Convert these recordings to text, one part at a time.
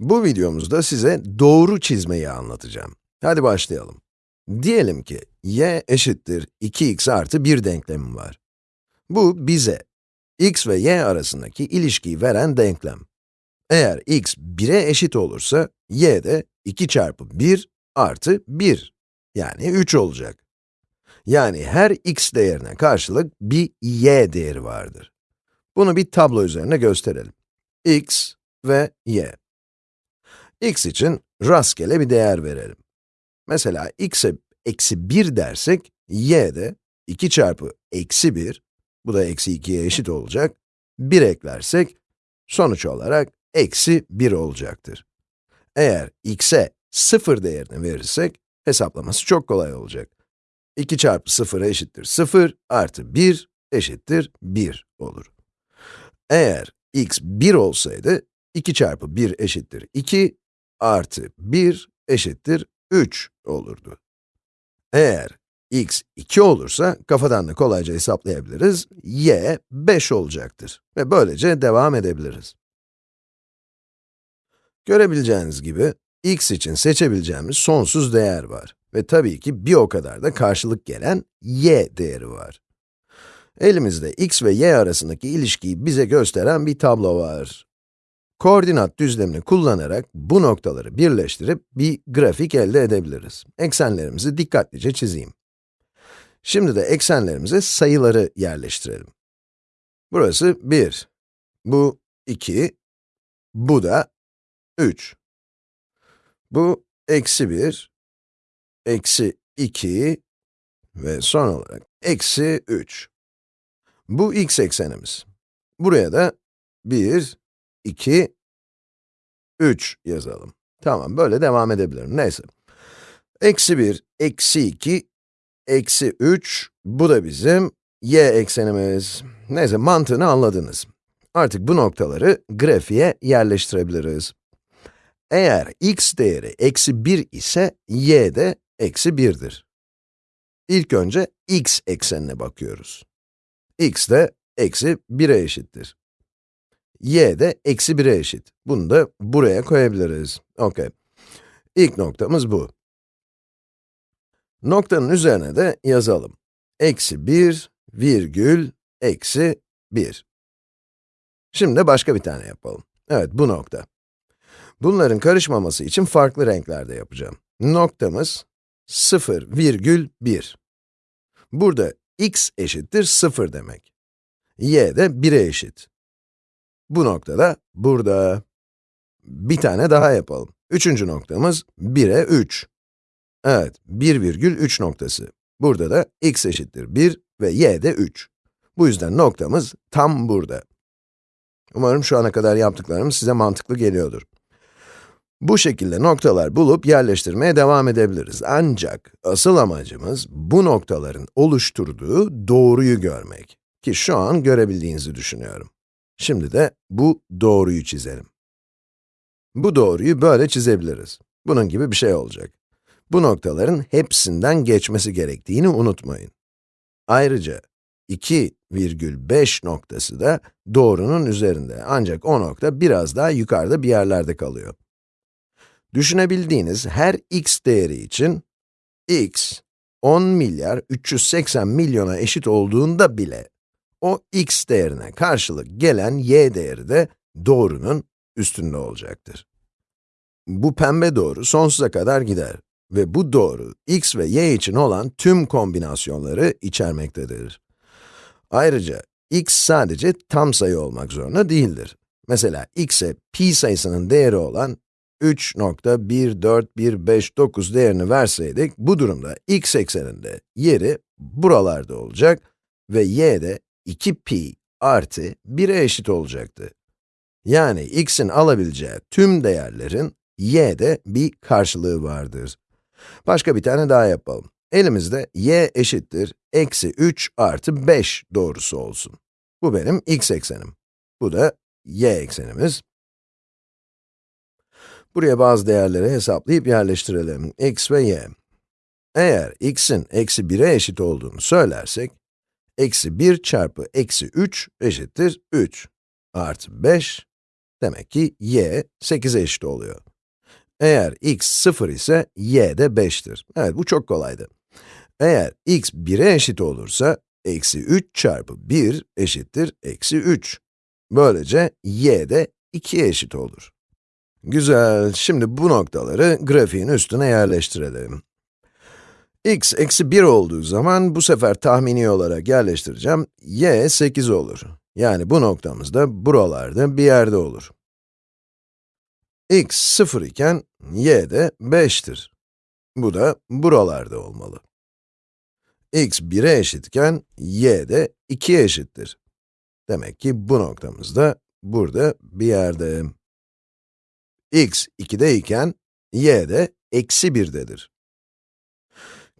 Bu videomuzda size doğru çizmeyi anlatacağım. Hadi başlayalım. Diyelim ki y eşittir 2x artı 1 denklemi var. Bu bize x ve y arasındaki ilişkiyi veren denklem. Eğer x 1'e eşit olursa, y de 2 çarpı 1 artı 1, yani 3 olacak. Yani her x değerine karşılık bir y değeri vardır. Bunu bir tablo üzerine gösterelim. x ve y. x için rastgele bir değer verelim. Mesela x'e eksi 1 dersek, y de 2 çarpı eksi 1, bu da eksi 2'ye eşit olacak, 1 eklersek, sonuç olarak eksi 1 olacaktır. Eğer x'e 0 değerini verirsek, hesaplaması çok kolay olacak. 2 çarpı 0 eşittir 0, artı 1 eşittir 1 olur. Eğer x 1 olsaydı, 2 çarpı 1 eşittir 2, artı 1 eşittir 3 olurdu. Eğer x 2 olursa, kafadan da kolayca hesaplayabiliriz, y 5 olacaktır. Ve böylece devam edebiliriz. Görebileceğiniz gibi, x için seçebileceğimiz sonsuz değer var. Ve tabii ki bir o kadar da karşılık gelen y değeri var. Elimizde x ve y arasındaki ilişkiyi bize gösteren bir tablo var. Koordinat düzlemini kullanarak bu noktaları birleştirip bir grafik elde edebiliriz. Eksenlerimizi dikkatlice çizeyim. Şimdi de eksenlerimize sayıları yerleştirelim. Burası 1, bu 2, bu da 3. Bu eksi 1, eksi 2 ve son olarak eksi 3. Bu x eksenimiz. Buraya da 1, 2, 3 yazalım. Tamam, böyle devam edebilirim. Neyse. Eksi 1, eksi 2, eksi 3, bu da bizim y eksenimiz. Neyse, mantığını anladınız. Artık bu noktaları grafiğe yerleştirebiliriz. Eğer x değeri eksi 1 ise, y de eksi 1'dir. İlk önce x eksenine bakıyoruz. x de eksi 1'e eşittir. Y de eksi 1'e eşit. Bunu da buraya koyabiliriz. Okey. İlk noktamız bu. Noktanın üzerine de yazalım. Eksi 1, virgül, eksi 1. Şimdi başka bir tane yapalım. Evet, bu nokta. Bunların karışmaması için farklı renklerde yapacağım. Noktamız 0,1. Burada x eşittir 0 demek. y de 1'e eşit. Bu noktada burada. Bir tane daha yapalım. Üçüncü noktamız 1'e 3. Evet, 1,3 noktası. Burada da x eşittir 1 ve y de 3. Bu yüzden noktamız tam burada. Umarım şu ana kadar yaptıklarım size mantıklı geliyordur. Bu şekilde noktalar bulup yerleştirmeye devam edebiliriz. Ancak asıl amacımız bu noktaların oluşturduğu doğruyu görmek. Ki şu an görebildiğinizi düşünüyorum. Şimdi de bu doğruyu çizelim. Bu doğruyu böyle çizebiliriz. Bunun gibi bir şey olacak. Bu noktaların hepsinden geçmesi gerektiğini unutmayın. Ayrıca 2,5 noktası da doğrunun üzerinde. Ancak o nokta biraz daha yukarıda bir yerlerde kalıyor. Düşünebildiğiniz her x değeri için, x, 10 milyar 380 milyona eşit olduğunda bile, o x değerine karşılık gelen y değeri de doğrunun üstünde olacaktır. Bu pembe doğru sonsuza kadar gider ve bu doğru x ve y için olan tüm kombinasyonları içermektedir. Ayrıca x sadece tam sayı olmak zorunda değildir. Mesela x'e pi sayısının değeri olan 3.14159 değerini verseydik, bu durumda x ekseninde yeri buralarda olacak ve y de 2pi artı 1'e eşit olacaktı. Yani x'in alabileceği tüm değerlerin y'de bir karşılığı vardır. Başka bir tane daha yapalım. Elimizde y eşittir eksi 3 artı 5 doğrusu olsun. Bu benim x eksenim. Bu da y eksenimiz. Buraya bazı değerleri hesaplayıp yerleştirelim. x ve y. Eğer x'in eksi 1'e eşit olduğunu söylersek, eksi 1 çarpı eksi 3 eşittir 3 artı 5 Demek ki y 8'e eşit oluyor. Eğer x 0 ise y de 5'tir. Evet, bu çok kolaydı. Eğer x 1'e eşit olursa, eksi 3 çarpı 1 eşittir eksi 3. Böylece y de 2'ye eşit olur. Güzel, şimdi bu noktaları grafiğin üstüne yerleştirelim. X eksi 1 olduğu zaman bu sefer tahmini olarak yerleştireceğim, y 8 olur. Yani bu noktamız da buralarda bir yerde olur. x 0 iken y de 5'tir. Bu da buralarda olmalı. x 1'e eşitken y de 2'ye eşittir. Demek ki bu noktamız da burada bir yerde. x 2'de iken y de eksi 1'dedir.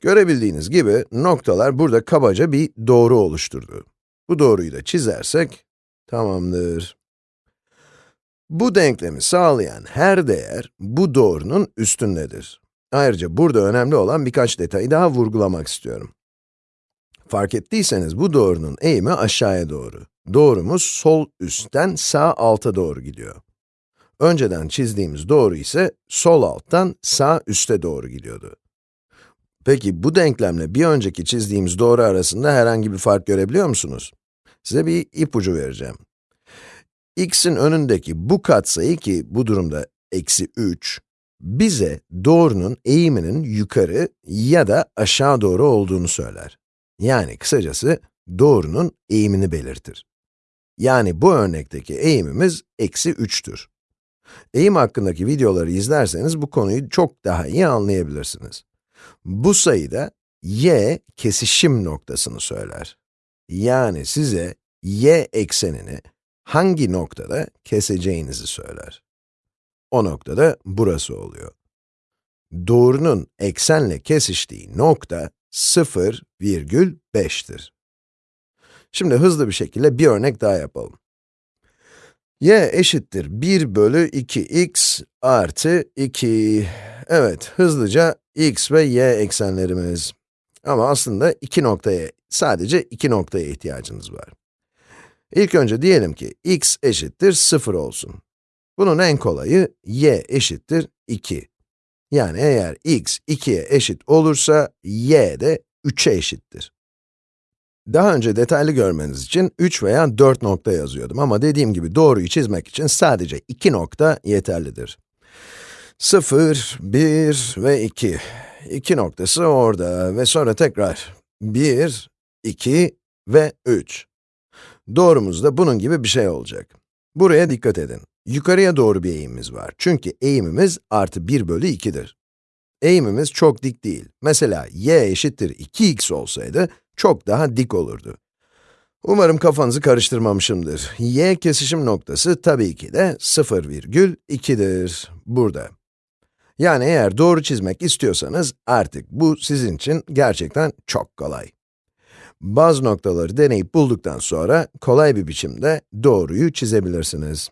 Görebildiğiniz gibi noktalar burada kabaca bir doğru oluşturdu. Bu doğruyu da çizersek tamamdır. Bu denklemi sağlayan her değer bu doğrunun üstündedir. Ayrıca burada önemli olan birkaç detayı daha vurgulamak istiyorum. Fark ettiyseniz bu doğrunun eğimi aşağıya doğru. Doğrumuz sol üstten sağ alta doğru gidiyor. Önceden çizdiğimiz doğru ise sol alttan sağ üste doğru gidiyordu. Peki bu denklemle bir önceki çizdiğimiz doğru arasında herhangi bir fark görebiliyor musunuz? Size bir ipucu vereceğim. x'in önündeki bu katsayı ki bu durumda eksi 3, bize doğrunun eğiminin yukarı ya da aşağı doğru olduğunu söyler. Yani kısacası doğrunun eğimini belirtir. Yani bu örnekteki eğimimiz eksi 3'tür. Eğim hakkındaki videoları izlerseniz bu konuyu çok daha iyi anlayabilirsiniz. Bu sayıda y kesişim noktasını söyler. Yani size y eksenini hangi noktada keseceğinizi söyler. O noktada burası oluyor. Doğrunun eksenle kesiştiği nokta 0,5'tir. Şimdi hızlı bir şekilde bir örnek daha yapalım. y eşittir 1 bölü 2x artı 2. Evet, hızlıca x ve y eksenlerimiz. Ama aslında iki noktaya, sadece iki noktaya ihtiyacınız var. İlk önce diyelim ki x eşittir 0 olsun. Bunun en kolayı y eşittir 2. Yani eğer x 2'ye eşit olursa, y de 3'e eşittir. Daha önce detaylı görmeniz için 3 veya 4 nokta yazıyordum ama dediğim gibi doğruyu çizmek için sadece 2 nokta yeterlidir. 0, 1 ve 2. 2 noktası orada ve sonra tekrar 1, 2 ve 3. Doğrumuz da bunun gibi bir şey olacak. Buraya dikkat edin. Yukarıya doğru bir eğimimiz var. Çünkü eğimimiz artı 1 bölü 2'dir. Eğimimiz çok dik değil. Mesela y eşittir 2x olsaydı, çok daha dik olurdu. Umarım kafanızı karıştırmamışımdır. y kesişim noktası tabii ki de 0,2'dir. Burada. Yani eğer doğru çizmek istiyorsanız, artık bu sizin için gerçekten çok kolay. Bazı noktaları deneyip bulduktan sonra, kolay bir biçimde doğruyu çizebilirsiniz.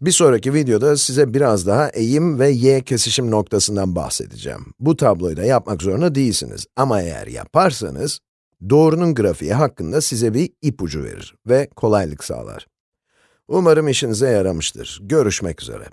Bir sonraki videoda size biraz daha eğim ve y kesişim noktasından bahsedeceğim. Bu tabloyu da yapmak zorunda değilsiniz. Ama eğer yaparsanız, doğrunun grafiği hakkında size bir ipucu verir ve kolaylık sağlar. Umarım işinize yaramıştır. Görüşmek üzere.